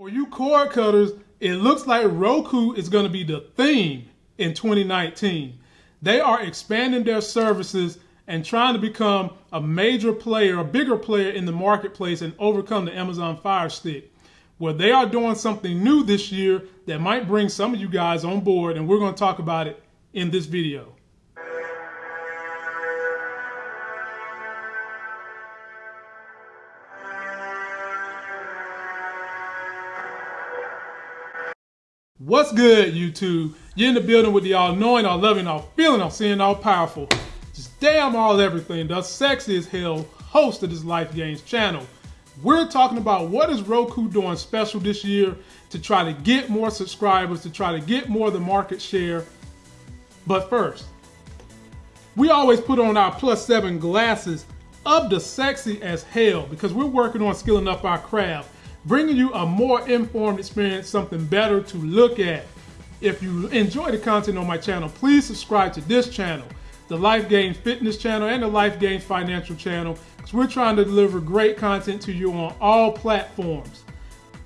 For you cord cutters, it looks like Roku is going to be the theme in 2019. They are expanding their services and trying to become a major player, a bigger player in the marketplace and overcome the Amazon Fire Stick. Well, they are doing something new this year that might bring some of you guys on board, and we're going to talk about it in this video. What's good, YouTube? You're in the building with the all knowing, all loving, all feeling, all seeing, all powerful. Just damn all everything. The sexy as hell host of this Life Gains channel. We're talking about what is Roku doing special this year to try to get more subscribers, to try to get more of the market share. But first, we always put on our plus seven glasses of the sexy as hell because we're working on skilling up our craft bringing you a more informed experience, something better to look at. If you enjoy the content on my channel, please subscribe to this channel, the Life Gains Fitness channel and the Life Gains Financial channel, because we're trying to deliver great content to you on all platforms.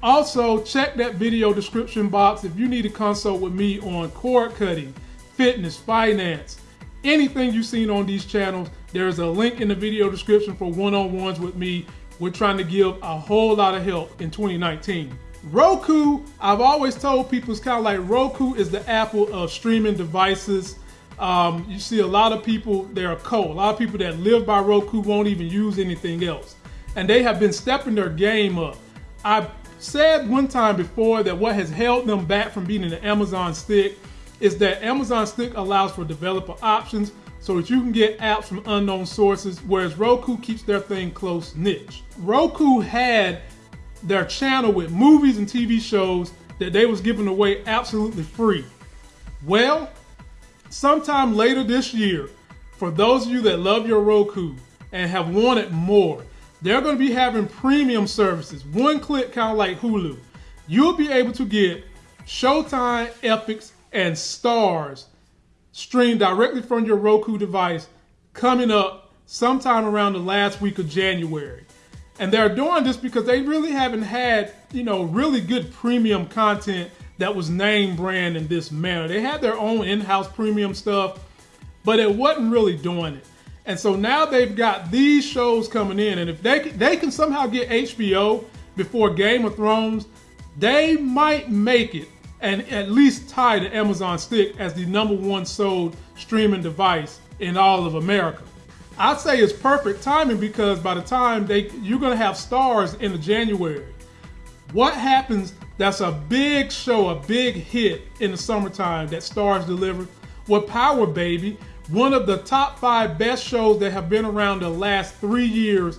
Also, check that video description box if you need to consult with me on cord cutting, fitness, finance, anything you've seen on these channels. There is a link in the video description for one-on-ones with me we're trying to give a whole lot of help in 2019. Roku, I've always told people it's kind of like Roku is the Apple of streaming devices. Um, you see a lot of people, they're cult. A lot of people that live by Roku won't even use anything else. And they have been stepping their game up. I said one time before that what has held them back from being in the Amazon Stick is that Amazon Stick allows for developer options so that you can get apps from unknown sources, whereas Roku keeps their thing close niche. Roku had their channel with movies and TV shows that they was giving away absolutely free. Well, sometime later this year, for those of you that love your Roku and have wanted more, they're going to be having premium services, one click kind of like Hulu. You'll be able to get Showtime, Epix, and Starz streamed directly from your Roku device coming up sometime around the last week of January. And they're doing this because they really haven't had, you know, really good premium content that was name brand in this manner. They had their own in-house premium stuff, but it wasn't really doing it. And so now they've got these shows coming in, and if they they can somehow get HBO before Game of Thrones, they might make it and at least tie the Amazon Stick as the number one sold streaming device in all of America. I'd say it's perfect timing because by the time they you're gonna have Starz in the January. What happens that's a big show, a big hit in the summertime that Starz deliver? Well, Power Baby, one of the top five best shows that have been around the last three years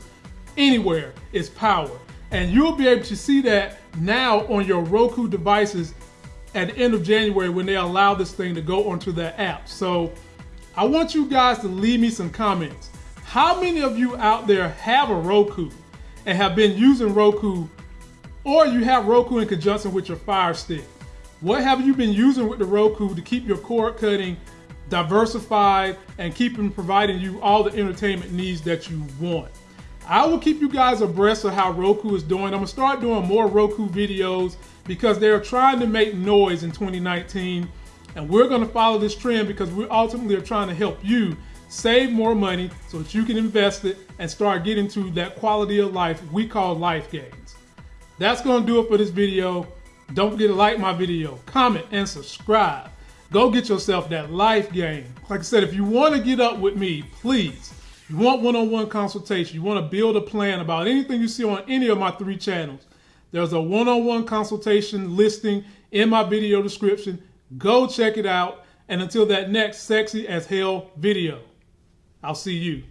anywhere is Power. And you'll be able to see that now on your Roku devices at the end of January when they allow this thing to go onto their app. So I want you guys to leave me some comments. How many of you out there have a Roku and have been using Roku or you have Roku in conjunction with your Fire Stick? What have you been using with the Roku to keep your cord cutting diversified and keeping providing you all the entertainment needs that you want? I will keep you guys abreast of how Roku is doing. I'm gonna start doing more Roku videos because they're trying to make noise in 2019. And we're to follow this trend because we ultimately are trying to help you save more money so that you can invest it and start getting to that quality of life we call life gains. That's to do it for this video. Don't forget to like my video, comment, and subscribe. Go get yourself that life gain. Like I said, if you want to get up with me, please, you want one-on-one consultation, you want to build a plan about anything you see on any of my three channels, there's a one-on-one consultation listing in my video description. Go check it out. And until that next sexy as hell video, I'll see you.